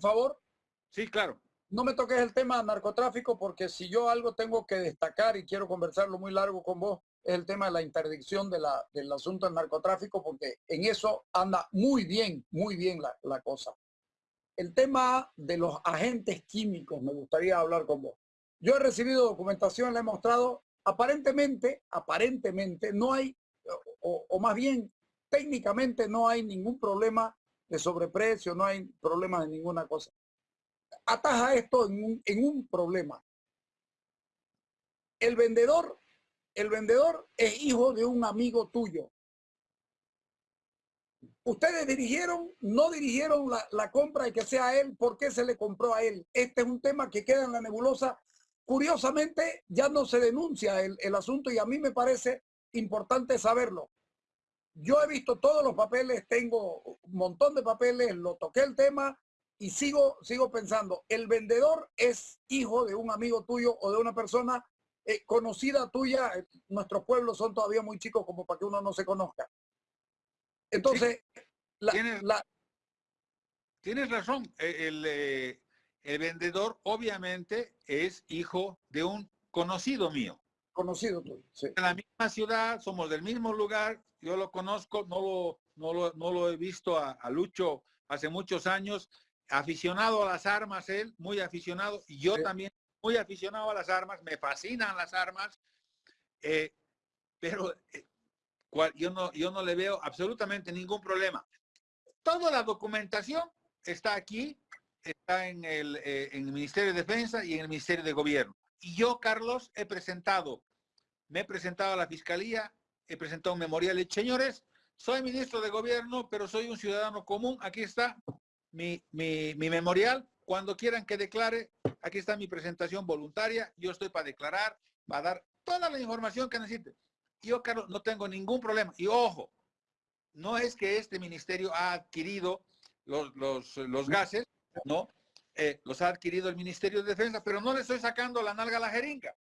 un favor? Sí, claro. No me toques el tema narcotráfico porque si yo algo tengo que destacar y quiero conversarlo muy largo con vos, es el tema de la interdicción de la, del asunto del narcotráfico porque en eso anda muy bien, muy bien la, la cosa. El tema de los agentes químicos me gustaría hablar con vos. Yo he recibido documentación, le he mostrado, aparentemente, aparentemente no hay, o, o más bien técnicamente no hay ningún problema de sobreprecio, no hay problema de ninguna cosa. Ataja esto en un, en un problema. El vendedor, el vendedor es hijo de un amigo tuyo. Ustedes dirigieron, no dirigieron la, la compra y que sea él, ¿por qué se le compró a él? Este es un tema que queda en la nebulosa. Curiosamente, ya no se denuncia el, el asunto y a mí me parece importante saberlo. Yo he visto todos los papeles, tengo un montón de papeles, lo toqué el tema y sigo, sigo pensando, el vendedor es hijo de un amigo tuyo o de una persona eh, conocida tuya. Nuestros pueblos son todavía muy chicos como para que uno no se conozca. Entonces, sí. la, ¿Tienes, la... tienes, razón. E, el, el, el vendedor obviamente es hijo de un conocido mío conocido tuyo. Sí. En la misma ciudad, somos del mismo lugar, yo lo conozco, no lo, no lo, no lo he visto a, a, Lucho hace muchos años, aficionado a las armas él, muy aficionado, y yo sí. también muy aficionado a las armas, me fascinan las armas, eh, pero eh, cual, yo, no, yo no le veo absolutamente ningún problema. Toda la documentación está aquí, está en el, eh, en el Ministerio de Defensa y en el Ministerio de Gobierno. Y yo, Carlos, he presentado me he presentado a la fiscalía, he presentado un memorial señores, soy ministro de gobierno, pero soy un ciudadano común. Aquí está mi, mi, mi, memorial. Cuando quieran que declare, aquí está mi presentación voluntaria. Yo estoy para declarar, para dar toda la información que necesite. Yo, Carlos, no tengo ningún problema. Y ojo, no es que este ministerio ha adquirido los, los, los gases, ¿no? Eh, los ha adquirido el Ministerio de Defensa, pero no le estoy sacando la nalga a la jeringa.